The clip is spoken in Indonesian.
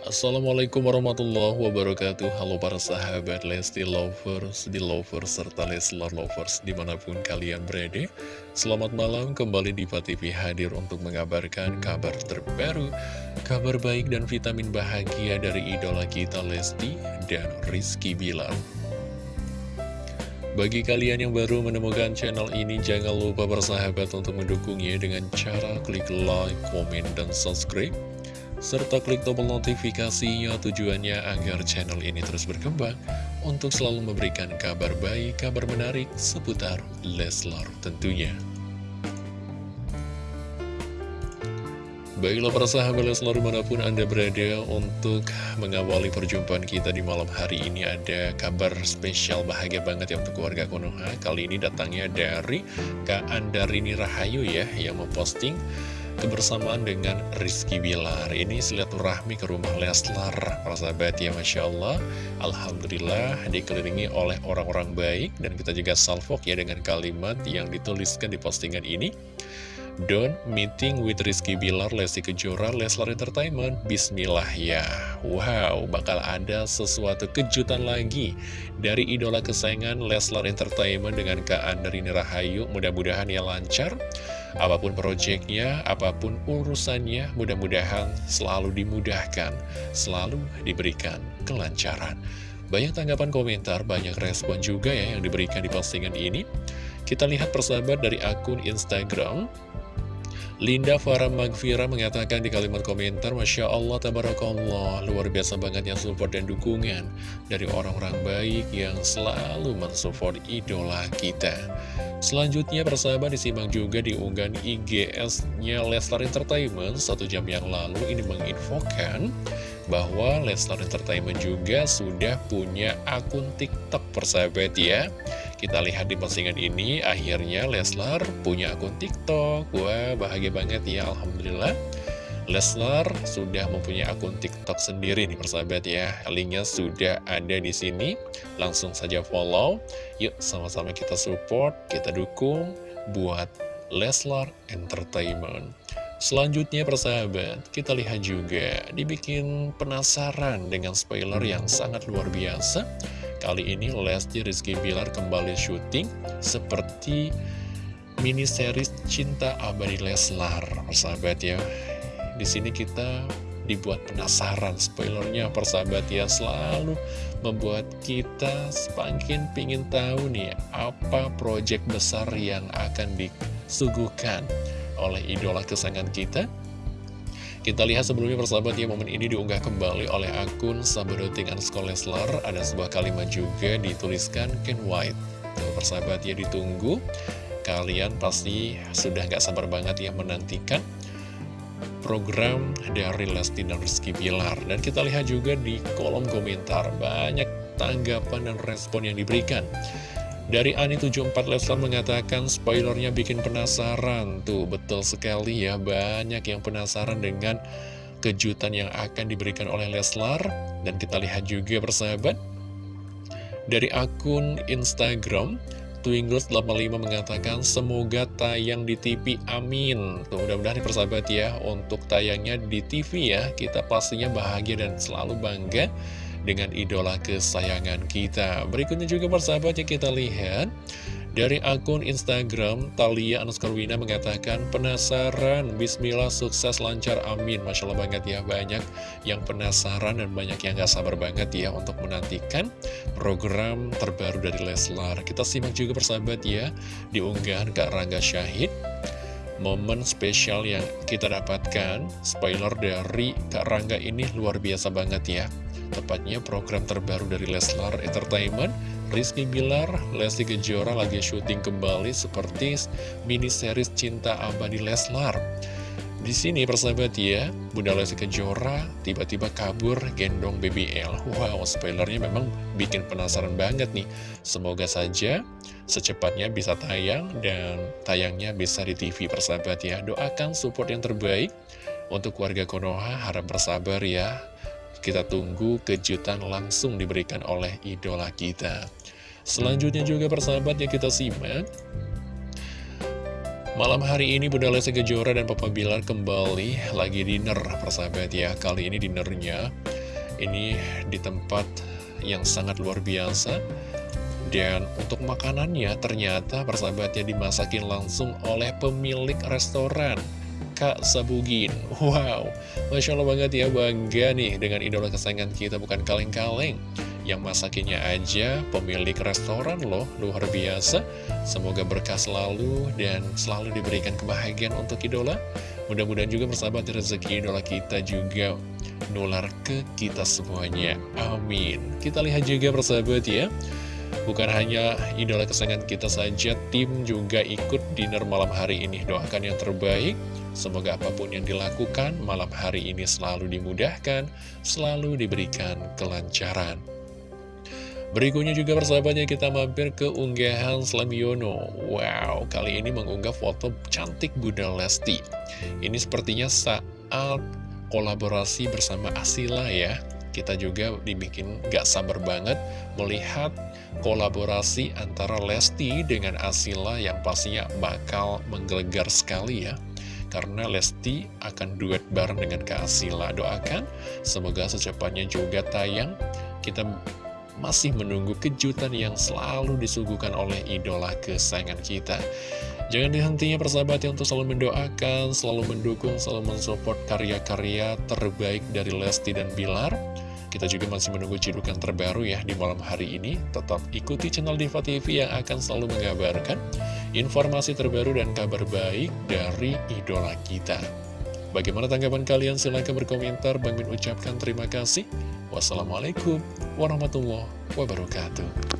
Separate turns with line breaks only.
Assalamualaikum warahmatullahi wabarakatuh. Halo para sahabat Lesti Lovers, di Lovers, serta Leslar Lovers di mana pun kalian berada. Selamat malam kembali di TV hadir untuk mengabarkan kabar terbaru Kabar baik dan vitamin bahagia dari idola kita Lesti dan Rizky Bilar. Bagi kalian yang baru menemukan channel ini, jangan lupa bersahabat untuk mendukungnya dengan cara klik like, komen, dan subscribe serta klik tombol notifikasinya tujuannya agar channel ini terus berkembang untuk selalu memberikan kabar baik, kabar menarik seputar Leslar tentunya. Baiklah para sahabat Leslar di mana pun Anda berada untuk mengawali perjumpaan kita di malam hari ini ada kabar spesial bahagia banget ya untuk keluarga Konoha Kali ini datangnya dari Kak Andarini Rahayu ya yang memposting kebersamaan dengan Rizky Bilar. Ini silaturahmi ke rumah Leslar Para sahabat ya Masya Allah. Alhamdulillah dikelilingi oleh orang-orang baik. Dan kita juga salvok ya dengan kalimat yang dituliskan di postingan ini. Don't meeting with Rizky Bilar, Lesti Kejora, Leslar Entertainment. Bismillah ya. Wow, bakal ada sesuatu kejutan lagi Dari idola kesayangan Leslar Entertainment dengan Kak Andrini Rahayu. Mudah-mudahan ya lancar Apa pun proyeknya, apa pun urusannya Mudah-mudahan selalu dimudahkan Selalu diberikan kelancaran. Banyak tanggapan komentar, banyak respon juga ya yang diberikan di postingan ini. Kita lihat persahabat dari akun Instagram Linda Farah Magfira mengatakan di kalimat komentar Masya Allah, Tabarakallah Luar biasa banget yang support dan dukungan Dari orang-orang baik yang selalu mensupport idola kita. Selanjutnya persahabat disimak juga di unggahan IGS-nya Lestar Entertainment. Satu jam yang lalu ini menginfokan bahwa Lestar Entertainment juga sudah punya akun TikTok persahabat ya kita lihat di postingan ini, akhirnya Leslar punya akun TikTok. Wah, bahagia banget ya, Alhamdulillah. Leslar sudah mempunyai akun TikTok sendiri nih persahabat ya. Linknya sudah ada di sini. Langsung saja follow. Yuk sama-sama kita support, kita dukung buat Leslar Entertainment. Selanjutnya persahabat, kita lihat juga dibikin penasaran dengan spoiler yang sangat luar biasa. Kali ini Lesti Rizky Bilar kembali syuting seperti mini series Cinta Abadi Leslar, persahabat ya. Di sini kita dibuat penasaran spoilernya persahabat ya selalu membuat kita semakin pingin tahu nih apa proyek besar yang akan disuguhkan oleh idola kesayangan kita kita lihat sebelumnya persahabat ya momen ini diunggah kembali oleh akun Sabadoting Leslar. Ada sebuah kalimat juga dituliskan Ken White. Tuh persahabat ya ditunggu. Kalian pasti sudah gak sabar banget ya menantikan program dari Lesti dan Rizky Pilar Dan kita lihat juga di kolom komentar banyak tanggapan dan respon yang diberikan dari Ani74 Leslar mengatakan spoilernya bikin penasaran. Tuh betul sekali ya banyak yang penasaran dengan kejutan yang akan diberikan oleh Leslar. Dan kita lihat juga persahabat. Dari akun Instagram Twingles85 mengatakan semoga tayang di TV amin. Tuh mudah-mudahan persahabat ya untuk tayangnya di TV ya. Kita pastinya bahagia dan selalu bangga dengan idola kesayangan kita. Berikutnya juga persahabat yang kita lihat dari akun Instagram Talia Anuskarwina mengatakan penasaran Bismillah sukses lancar amin. Masya Allah banget ya banyak yang penasaran dan banyak yang gak sabar banget ya untuk menantikan program terbaru dari Leslar. Kita simak juga persahabat ya diunggahan Kak Rangga Syahid momen spesial yang kita dapatkan. Spoiler dari Kak Rangga ini luar biasa banget ya Tepatnya program terbaru dari Leslar Entertainment Rizky Bilar, Lesti Kejora lagi syuting kembali seperti mini series Cinta Abadi Leslar di sini persahabat ya, Bunda Lesti Kejora tiba-tiba kabur gendong BBL. Wow, spoilernya memang bikin penasaran banget nih. Semoga saja secepatnya bisa tayang dan tayangnya bisa di TV persahabat ya. Doakan support yang terbaik untuk warga Konoha, harap bersabar ya. Kita tunggu kejutan langsung diberikan oleh idola kita. Selanjutnya juga persahabat yang kita simak. Malam hari ini Bunda Lesti Kejora dan Papa Bilar kembali lagi dinner persahabat ya Kali ini dinernya ini di tempat yang sangat luar biasa Dan untuk makanannya ternyata persahabatnya dimasakin langsung oleh pemilik restoran Kak Sabugin Wow, Masya Allah banget ya bangga nih dengan idola kesayangan kita bukan kaleng-kaleng yang masakinya aja pemilik restoran loh, luar biasa. Semoga berkah selalu dan selalu diberikan kebahagiaan untuk idola. Mudah-mudahan juga bersahabat rezeki idola kita juga nular ke kita semuanya. Amin. Kita lihat juga bersahabat ya. Bukan hanya idola kesayangan kita saja, tim juga ikut dinner malam hari ini. Doakan yang terbaik, semoga apa pun yang dilakukan malam hari ini selalu dimudahkan, selalu diberikan kelancaran. Berikutnya juga persahabatnya kita mampir ke unggahan Slamiono Wow, kali ini mengunggah foto cantik Bunda Lesti. Ini sepertinya saat kolaborasi bersama Asila ya. Kita juga dibikin gak sabar banget melihat kolaborasi antara Lesti dengan Asila yang pastinya bakal menggelegar sekali ya karena Lesti akan duet bareng dengan Kak Asila. Doakan semoga secepatnya juga tayang. Kita masih menunggu kejutan yang selalu disuguhkan oleh idola kesayangan kita. Jangan dihentinya persahabat untuk selalu mendoakan, selalu mendukung, selalu mensupport karya-karya terbaik dari Lesti dan Bilar. Kita juga masih menunggu cidukan terbaru ya di malam hari ini. Tetap ikuti channel Diva TV yang akan selalu mengabarkan informasi terbaru dan kabar baik dari idola kita. Bagaimana tanggapan kalian? Silahkan berkomentar. Bang Min ucapkan terima kasih. Wassalamualaikum warahmatullahi wabarakatuh.